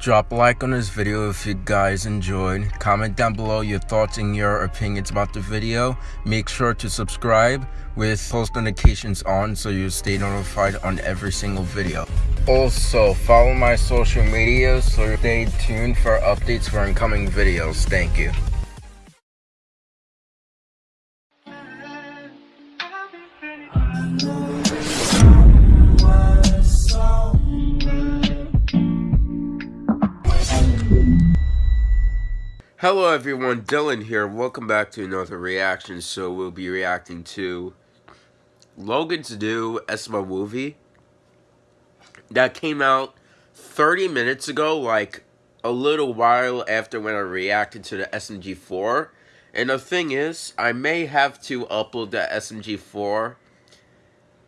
Drop a like on this video if you guys enjoyed. Comment down below your thoughts and your opinions about the video. Make sure to subscribe with post notifications on so you stay notified on every single video. Also, follow my social media so stay tuned for updates for incoming videos. Thank you. Hello everyone, Dylan here. Welcome back to another reaction. So we'll be reacting to Logan's new SML movie that came out 30 minutes ago, like a little while after when I reacted to the SMG4. And the thing is, I may have to upload the SMG4,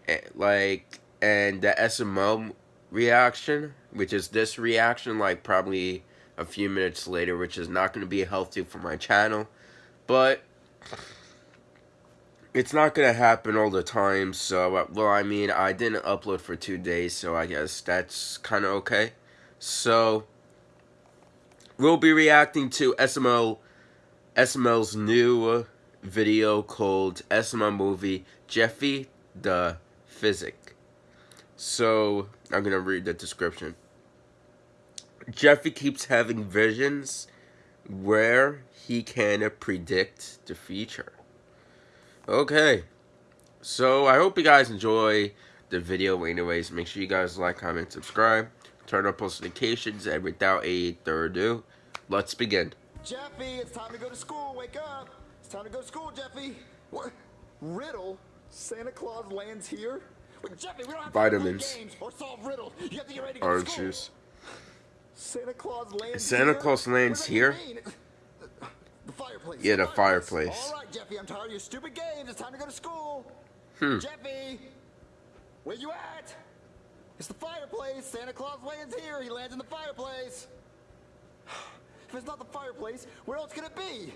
eh, like, and the SML reaction, which is this reaction, like probably a few minutes later, which is not going to be healthy for my channel. But it's not going to happen all the time. So, well, I mean, I didn't upload for two days, so I guess that's kind of okay. So, we'll be reacting to SML, SML's new video called SML Movie Jeffy the Physic. So, I'm going to read the description. Jeffy keeps having visions where he can predict the future. Okay. So I hope you guys enjoy the video anyways. Make sure you guys like, comment, subscribe, turn on post notifications, and without a third ado, let's begin. Jeffy, it's time to go to school. Wake up. It's time to go to school, Jeffy. What? Riddle? Santa Claus lands here? Wait, Jeffy, we don't have Vitamins. to games or solve riddle. You have to get ready to go Orange to school. juice. Santa Claus lands Santa here? Claus lands What does that here? The fireplace. Yeah, the fireplace. All right, Jeffy, I'm tired of your stupid games. It's time to go to school. Hmm. Jeffy, where you at? It's the fireplace. Santa Claus lands here. He lands in the fireplace. If it's not the fireplace, where else could it be?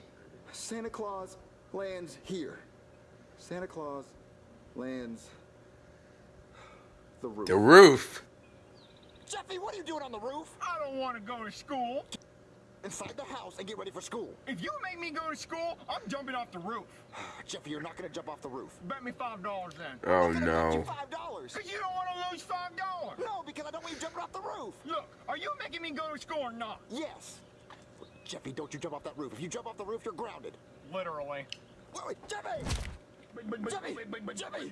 Santa Claus lands here. Santa Claus lands the roof. The roof. Jeffy, what are you doing on the roof? I don't want to go to school. Inside the house and get ready for school. If you make me go to school, I'm jumping off the roof. Jeffy, you're not gonna jump off the roof. Bet me five dollars then. Oh I'm gonna bet you no. five dollars. Cause you don't want to lose five dollars. No, because I don't want you jumping off the roof. Look, are you making me go to school or not? Yes. Jeffy, don't you jump off that roof. If you jump off the roof, you're grounded. Literally. Wait, wait, Jeffy! Jeffy! Jeffy!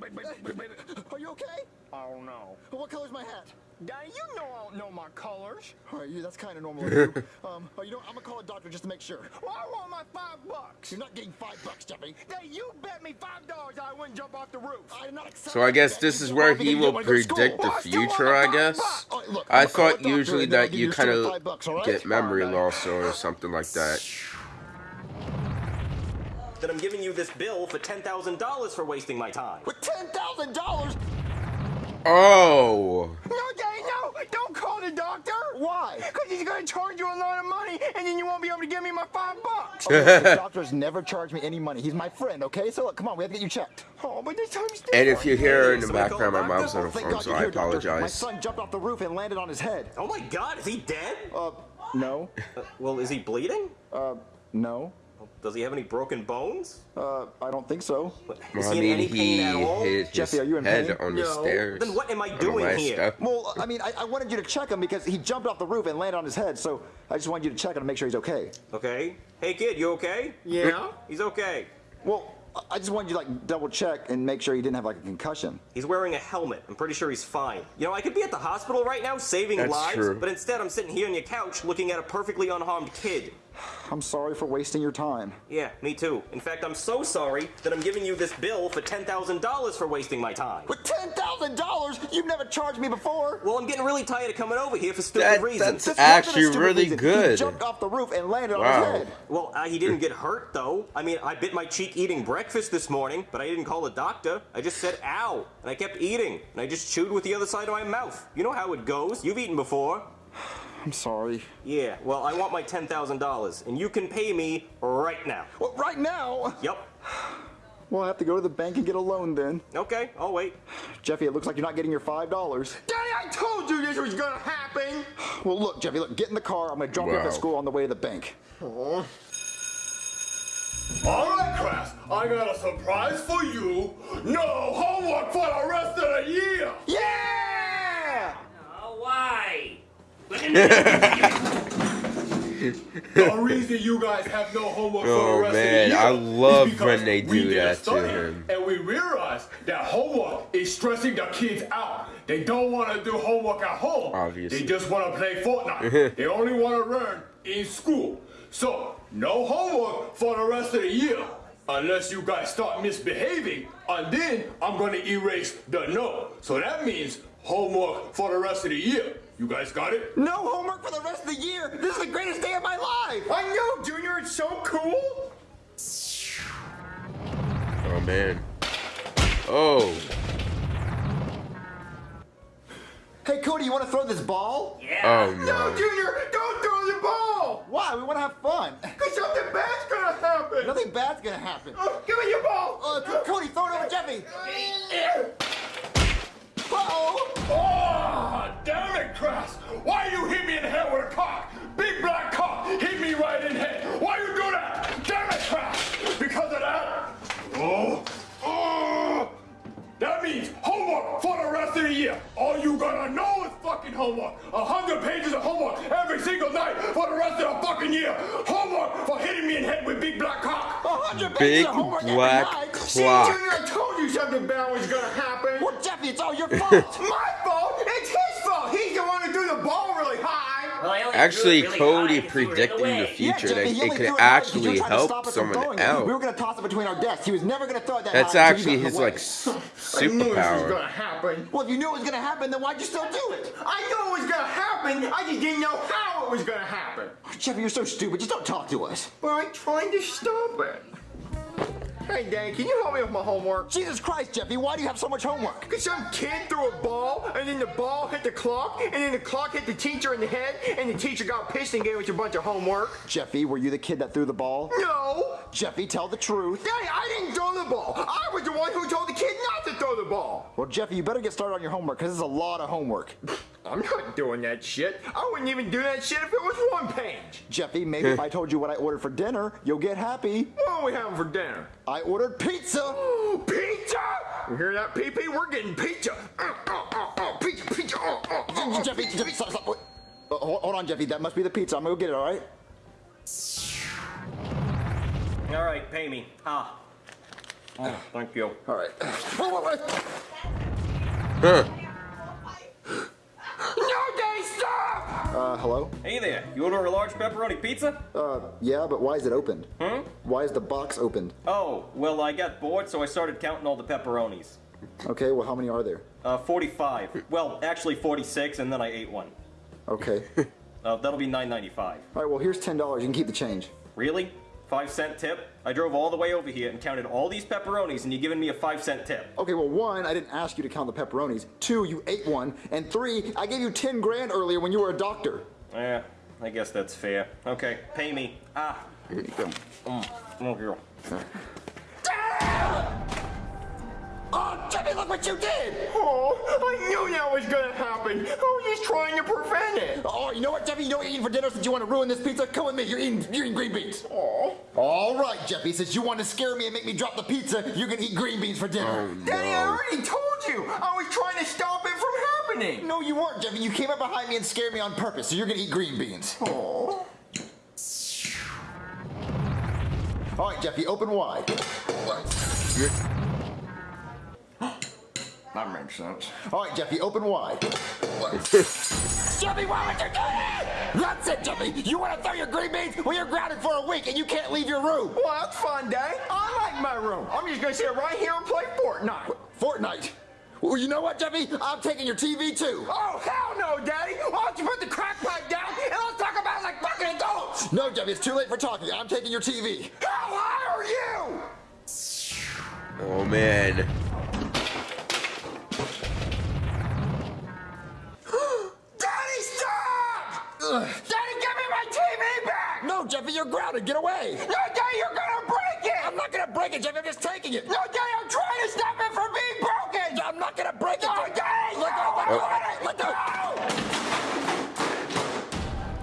Are you okay? I don't know. What color's my hat? Daddy, you know I don't know my colors. All right, you, that's kind of normal of you. Um, oh, you know, I'm gonna call a doctor just to make sure. Well, I want my five bucks. You're not getting five bucks, Jeffy. Daddy, you bet me five dollars I wouldn't jump off the roof. I did not accept So I guess bet. this is where he will didn't wanna go to school. predict the Well, I still want future, I guess. bucks. All right, look, I I'm gonna call a thought usually and then I'll that you kind of five bucks, all right? get memory Alright. loss or something like that. that I'm giving you this bill for $10,000 for wasting my time. With ten thousand dollars? Oh. No, Daddy, no! Don't call the doctor! Why? Because he's gonna charge you a lot of money, and then you won't be able to give me my five bucks. the doctor's never charged me any money. He's my friend, okay? So look, come on, we have to get you checked. Oh, but this time's different. And if you hear in the background, my mom's on the phone, so I apologize. doctor. My son jumped off the roof and landed on his head. Oh my god, is he dead? Uh, no. Uh, well, is he bleeding? Uh, no. Does he have any broken bones? Uh, I don't think so. Is Well, I he in mean, any pain at all? hit his Jeffy, are you in head pain? on the No. stairs. Then what am I doing here? step. Well, I mean, I, I wanted you to check him because he jumped off the roof and landed on his head. So I just wanted you to check him and make sure he's okay. Okay. Hey kid, you okay? Yeah? He's okay. Well, I- I just wanted you to like double check and make sure he didn't have like a concussion. He's wearing a helmet. I'm pretty sure he's fine. You know, I could be at the hospital right now saving That's lives, true. but instead I'm sitting here on your couch looking at a perfectly unharmed kid. I'm sorry for wasting your time. Yeah, me too. In fact, I'm so sorry that I'm giving you this bill for $10,000 for wasting my time. With ten thousand dollars, you've never charged me before. Well, I'm getting really tired of coming over here for stupid That- reasons. that's This actually stupid really reason. He good. jumped off the roof and landed on his head. Well, uh, he didn't get hurt though. I mean, I bit my cheek eating breakfast this morning, but I didn't call a doctor. I just said ow, and I kept eating, and I just chewed with the other side of my mouth. You know how it goes. You've eaten before. I'm sorry. Yeah, well, I want my $10,000, and you can pay me right now. Well, right now. Yep. Well, I have to go to the bank and get a loan then. Okay, I'll wait. Jeffy, it looks like you're not getting your $5. Daddy, I told you this was gonna happen. Well, look, Jeffy, look, get in the car. I'm gonna drop you off Wow. at school on the way to the bank. All right, class. I got a surprise for you. No homework for the rest of the year. Yeah! Oh? The reason you guys have no homework for Oh, the rest man, of the year I love when they do that to study him. And we realized that homework is stressing the kids out. They don't want to do homework at home. Obviously. They just want to play Fortnite. they only want to learn in school. So, no homework for the rest of the year. Unless you guys start misbehaving, and then I'm gonna erase the no. So that means homework for the rest of the year. You guys got it? No homework for the rest of the year. This is the greatest day of my life. I know, Junior, it's so cool. Oh man. Oh. Hey, Cody, you want to throw this ball? Yeah. Oh No, no. Junior, don't throw the ball! Why? We want to have fun. Cause something bad's gonna happen! Nothing bad's gonna happen. Oh, give me your ball! Uh, Cody, throw it over Jeffy. Uh-oh. Oh, damn it, Crass! Why you hit me in the head with a cock? Big black cock hit me right in the head. Why you do that? Damn it, Crass! Because of that? Oh, oh! That means homework for the rest of the year. All you gotta know is fucking homework. A hundred pages of homework every single night for the rest of the fucking year. Homework for hitting me in the head with big black cock. A hundred Big pages of homework every black night. See. Junior, I told you something bad was gonna fault. My fault? It's his fault. He's the one who threw the ball really high. Well, Actually, really Cody high 'cause you were predicting the future Yeah, that it could threw it high 'cause you were actually help stop us from someone throwing out. We were gonna toss it between our desks. He was never gonna throw it that That's high until actually you his the way. like s- I knew this was superpower. gonna happen. Well, if you knew it was gonna happen, then why'd you still do it? I knew it was gonna happen. I just didn't know how it was gonna happen. Jeffy, you're so stupid. Just don't talk to us. But I'm trying to stop it. Hey, Dan, can you help me with my homework? Jesus Christ, Jeffy, why do you have so much homework? Because some kid threw a ball, and then the ball hit the clock, and then the clock hit the teacher in the head, and the teacher got pissed and gave us a bunch of homework. Jeffy, were you the kid that threw the ball? No! Jeffy, tell the truth. Daddy, I didn't throw the ball. I was the one who told the kid not to throw the ball. Well, Jeffy, you better get started on your homework because it's a lot of homework. I'm not doing that shit. I wouldn't even do that shit if it was one page. Jeffy, maybe if I told you what I ordered for dinner, you'll get happy. What are we having for dinner? I ordered pizza. Pizza! You hear that, PP? We're getting pizza. Uh, uh, uh, uh, pizza, pizza. Uh, uh, uh, uh, Jeffy, Jeffy, stop, stop. Uh, hold, hold on, Jeffy. That must be the pizza. I'm gonna go get it. All right. All right, pay me. Ah. Oh, thank you. All right. Huh. No, Daddy, stop! Uh, hello. Hey there, you order a large pepperoni pizza? Uh, yeah, but why is it opened? Hmm. Why is the box opened? Oh, well, I got bored, so I started counting all the pepperonis. Okay. Well, how many are there? Uh, 45. Well, actually 46, and then I ate one. Okay. Uh, that'll be 9.95. all right. Well, here's ten dollars. You can keep the change. Really? Five cent tip? I drove all the way over here and counted all these pepperonis, and you're giving me a five cent tip. Okay. Well, one, I didn't ask you to count the pepperonis. Two, you ate one, and three, I gave you ten grand earlier when you were a doctor. Yeah, I guess that's fair. Okay, pay me. Ah, Here you go. oh, here. Look what you did! Oh, I knew that was gonna happen. I was just trying to prevent it. Oh, you know what, Jeffy? You know what you're eating for dinner since you want to ruin this pizza? Come with me. You're eating, you're eating green beans. Oh, All right, Jeffy. Since you want to scare me and make me drop the pizza, you can eat green beans for dinner. Oh no. Daddy, I already told you. I was trying to stop it from happening. No, you weren't, Jeffy. You came up behind me and scared me on purpose, so you're gonna eat green beans. Oh. All right, Jeffy, open wide. That makes sense. All right, Jeffy, open wide. Jeffy, why would you do that? That's it, Jeffy. You want to throw your green beans? Well, you're grounded for a week and you can't leave your room. Well, that's fun, Daddy. I like my room. I'm just gonna sit right here and play Fortnite. Fortnite. Well, you know what, Jeffy? I'm taking your TV too. Oh, hell no, Daddy. Why don't you put the crack pipe down and let's talk about it like fucking adults? No, Jeffy, it's too late for talking. I'm taking your TV. How high are you? Oh man. You're grounded. Get away. No, Daddy, you're gonna break it! I'm not gonna break it, Jeffy. I'm just taking it. No, Daddy, I'm trying to stop it from being broken. I'm not gonna break it. No, Daddy, look, no. look, look, look, look, look,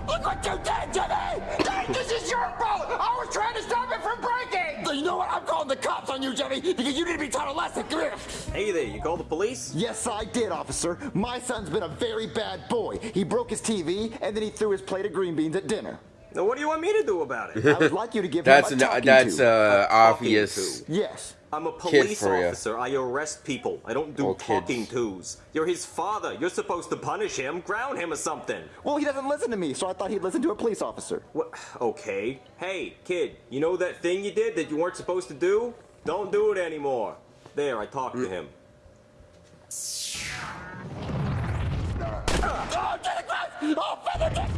look what you did, Jimmy! Dad, this is your fault! I was trying to stop it from breaking! So you know what? I'm calling the cops on you, Jimmy, because you need to be taught a lesson. Come here. Hey there, you call the police? Yes, I did, officer. My son's been a very bad boy. He broke his TV, and then he threw his plate of green beans at dinner. Now, what do you want me to do about it? I would like you to give That's him an, a talking that's to. uh, talking obvious. to. Yes. I'm a police for ya. officer. I arrest people. I don't do Or kids. talking tos. You're his father. You're supposed to punish him, ground him or something. Well, he doesn't listen to me, so I thought he'd listen to a police officer. What? Okay. Hey, kid, you know that thing you did that you weren't supposed to do? Don't do it anymore. There, I talked to him. Oh, Santa Claus! Oh, Feather Jack!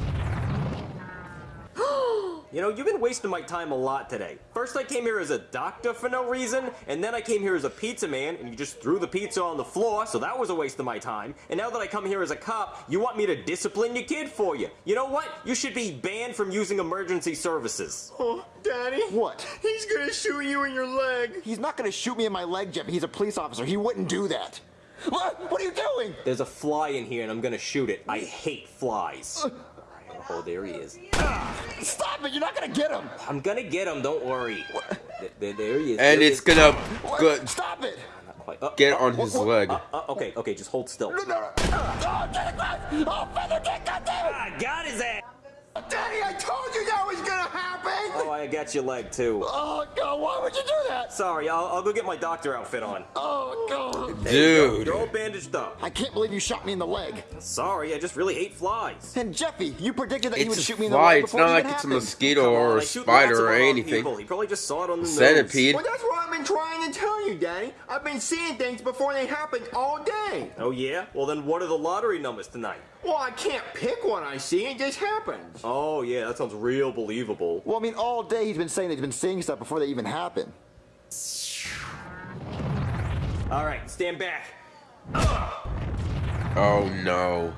You know, you've been wasting my time a lot today. First, I came here as a doctor for no reason, and then I came here as a pizza man, and you just threw the pizza on the floor, so that was a waste of my time. And now that I come here as a cop, you want me to discipline your kid for you. You know what? You should be banned from using emergency services. Oh, Daddy. What? He's gonna shoot you in your leg. He's not gonna shoot me in my leg, Jeff. He's a police officer. He wouldn't do that. What? What are you doing? There's a fly in here, and I'm gonna shoot it. I hate flies. Alright, Oh, there he is. Stop it! You're not gonna get him. I'm gonna get him, don't worry. There, there he is. And there it's is. gonna What? go, Stop it! Not quite. Uh, get uh, on his what- leg. uh, uh, okay, okay, just hold still. No, no, no. Oh, Santa Claus! Oh, Feather Jack, goddamn I got his ass! Daddy, I told you that was gonna happen. Oh, I got your leg too. Oh, God, why would you do that? Sorry, I'll, I'll go get my doctor outfit on. Oh, God. There you go. Dude. You're all bandaged up. I can't believe you shot me in the leg. Sorry, I just really hate flies. And Jeffy, you predicted that he would shoot me in the fly. leg It's before not it like even it's a happened. mosquito Come on, or I a shoot spider or anything. People. He probably just saw it on the Centipede. Well, that's what I've been trying to tell you, Daddy. I've been seeing things before they happen all day. Oh yeah? Well then, what are the lottery numbers tonight? Well, I can't pick one I see. It just happens. Oh yeah, that sounds real believable. Well, I mean, all day he's been saying that he's been seeing stuff before they even happen. All right, stand back. Oh no.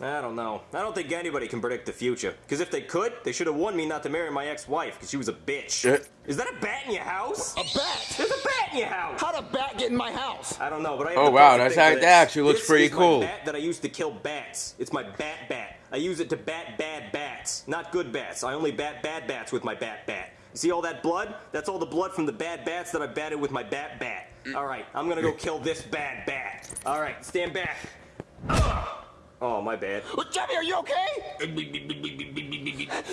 I don't know. I don't think anybody can predict the future. Because if they could, they should have warned me not to marry my ex-wife because she was a bitch. Eh. Is that a bat in your house? A bat? There's a bat in your house. How'd a bat get in my house? I don't know, but I have Oh, wow, that's how- that actually looks This pretty is my cool. bat that I used to kill bats. It's my bat bat. I use it to bat bad bats, not good bats. I only bat bad bats with my bat bat. You see all that blood? That's all the blood from the bad bats that I batted with my bat bat. All right, I'm gonna go kill this bad bat. All right, stand back. Oh, my bad. Jeffy, are you okay?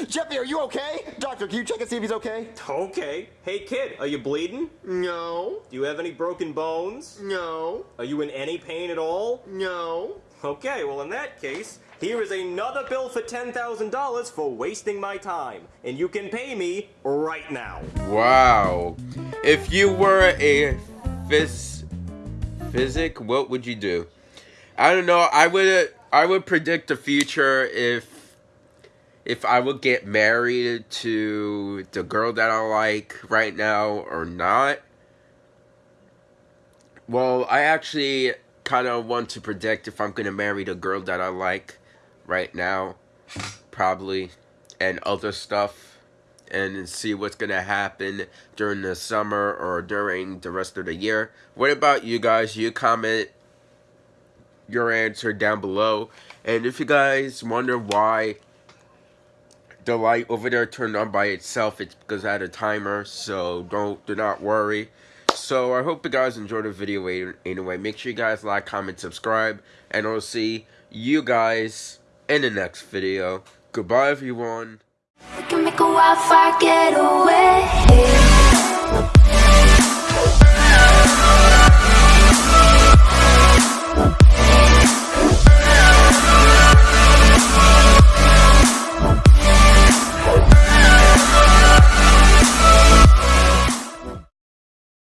Jeffy, are you okay? Doctor, can you check and see if he's okay? Okay. Hey, kid, are you bleeding? No, Do you have any broken bones? no, Are you in any pain at all? no. Okay, well, in that case, here is another bill for $10,000 for wasting my time. And you can pay me right now. Wow. If you were a phys physic, what would you do? I don't know. I would I would predict the future if if I would get married to the girl that I like right now or not. Well, I actually kind of want to predict if I'm going to marry the girl that I like right now, probably, and other stuff, and see what's going to happen during the summer or during the rest of the year. What about you guys? You comment your answer down below. And if you guys wonder why the light over there turned on by itself, it's because I had a timer, so don't do not worry. So I hope you guys enjoyed the video anyway. Make sure you guys like, comment, subscribe, and I'll see you guys in the next video. Goodbye, everyone.